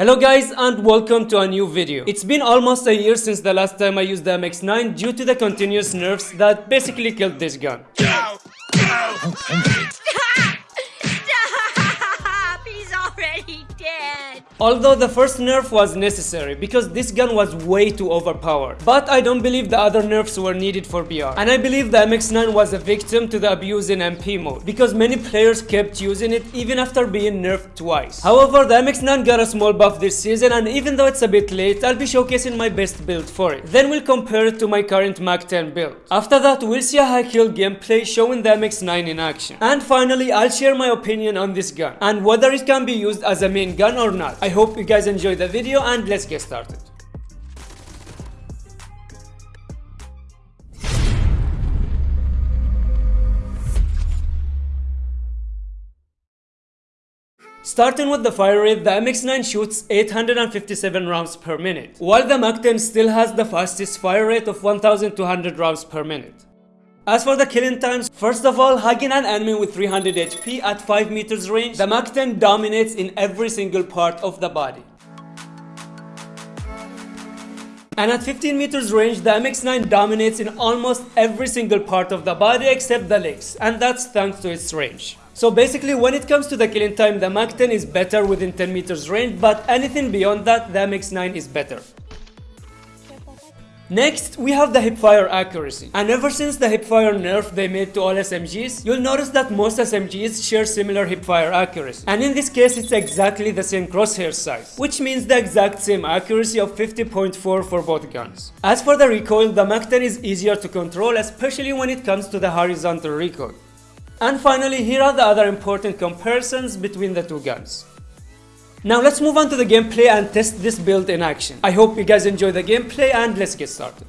Hello guys and welcome to a new video. It's been almost a year since the last time I used the MX-9 due to the continuous nerfs that basically killed this gun. Stop! He's Although the first nerf was necessary because this gun was way too overpowered. But I don't believe the other nerfs were needed for BR. And I believe the MX-9 was a victim to the abuse in MP mode because many players kept using it even after being nerfed twice. However, the MX-9 got a small buff this season and even though it's a bit late, I'll be showcasing my best build for it. Then we'll compare it to my current Mac 10 build. After that, we'll see a high kill gameplay showing the MX-9 in action. And finally, I'll share my opinion on this gun and whether it can be used as a main gun or not. I hope you guys enjoyed the video and let's get started. Starting with the fire rate, the MX-9 shoots 857 rounds per minute, while the Mac-10 still has the fastest fire rate of 1200 rounds per minute. As for the killing times, first of all, hugging an enemy with 300 HP at 5 meters range, the Mac-10 dominates in every single part of the body. And at 15 meters range, the MX-9 dominates in almost every single part of the body except the legs, and that's thanks to its range. So basically when it comes to the killing time, the Mac 10 is better within 10 meters range, but anything beyond that, the MX9 is better. Next, we have the hipfire accuracy. And ever since the hipfire nerf they made to all SMGs, you'll notice that most SMGs share similar hipfire accuracy. And in this case, it's exactly the same crosshair size, which means the exact same accuracy of 50.4 for both guns. As for the recoil, the Mac 10 is easier to control, especially when it comes to the horizontal recoil. And finally, here are the other important comparisons between the two guns. Now let's move on to the gameplay and test this build in action. I hope you guys enjoy the gameplay and let's get started.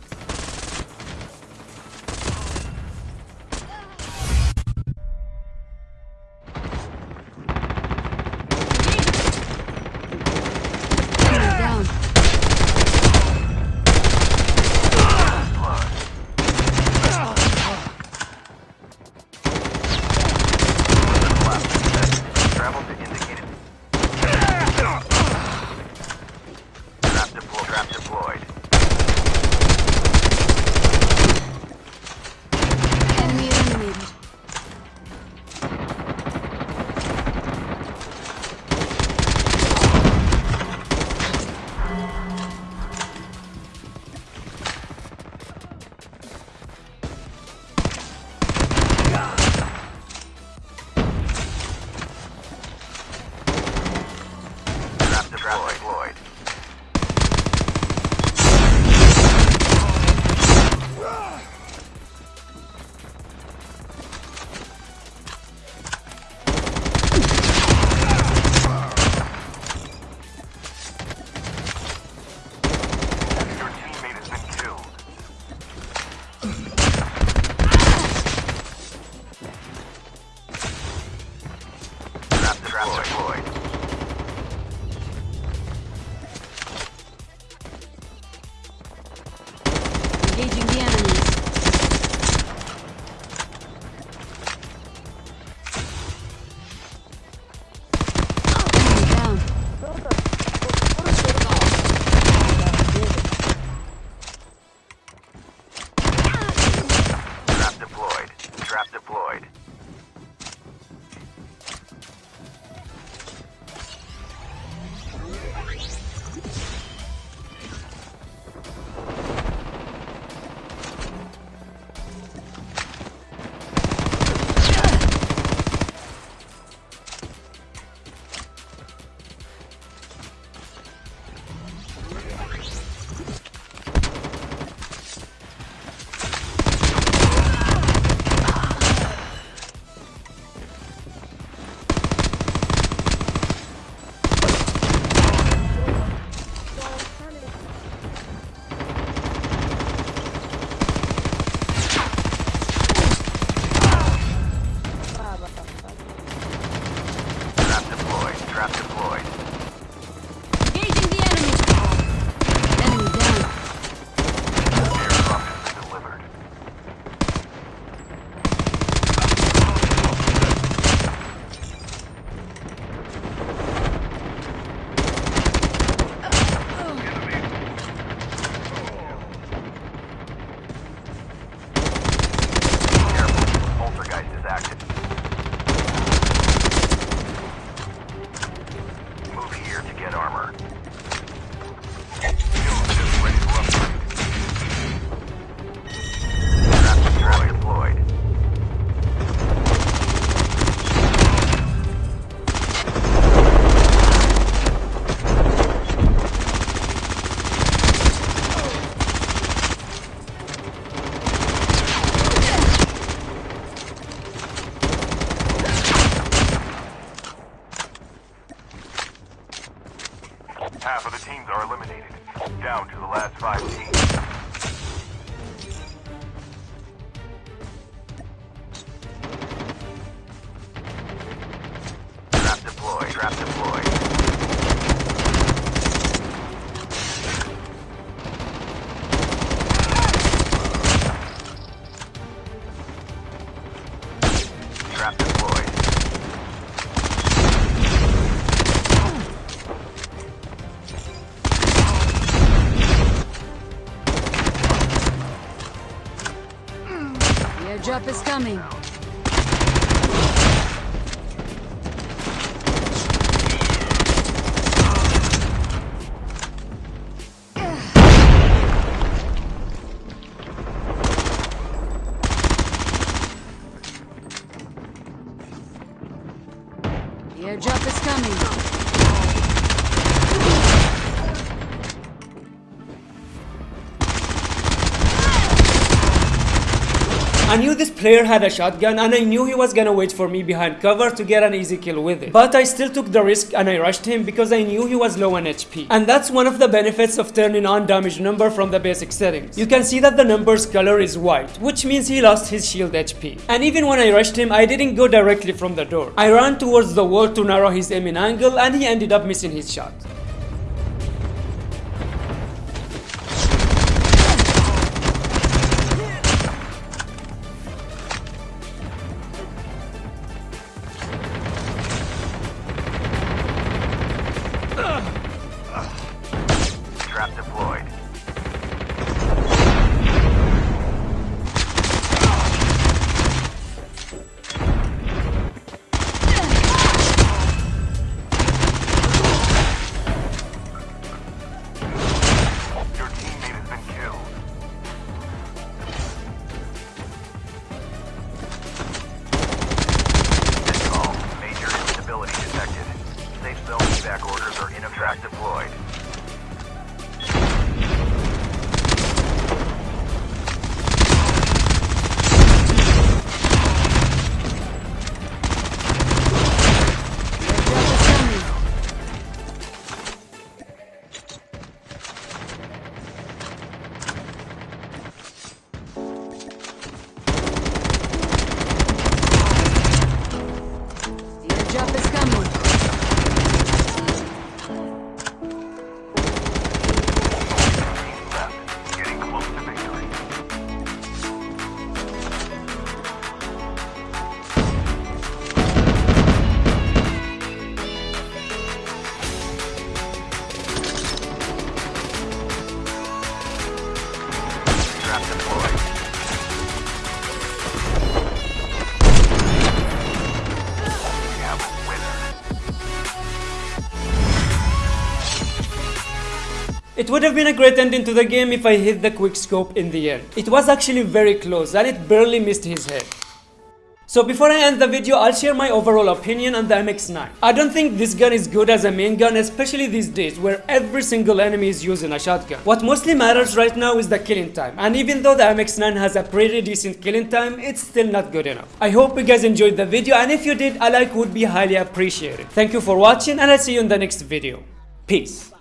Trap deployed. The airdrop is coming. I knew this player had a shotgun and I knew he was gonna wait for me behind cover to get an easy kill with it. But I still took the risk and I rushed him because I knew he was low on HP. And that's one of the benefits of turning on damage number from the basic settings. You can see that the number's color is white, which means he lost his shield HP. And even when I rushed him, I didn't go directly from the door. I ran towards the wall to narrow his aiming angle and he ended up missing his shot. Deployed. It would have been a great ending to the game if I hit the quick scope in the end. It was actually very close and it barely missed his head. So before I end the video, I'll share my overall opinion on the MX-9. I don't think this gun is good as a main gun, especially these days where every single enemy is using a shotgun. What mostly matters right now is the killing time, and even though the MX-9 has a pretty decent killing time, it's still not good enough. I hope you guys enjoyed the video, and if you did, a like would be highly appreciated. Thank you for watching, and I'll see you in the next video. Peace.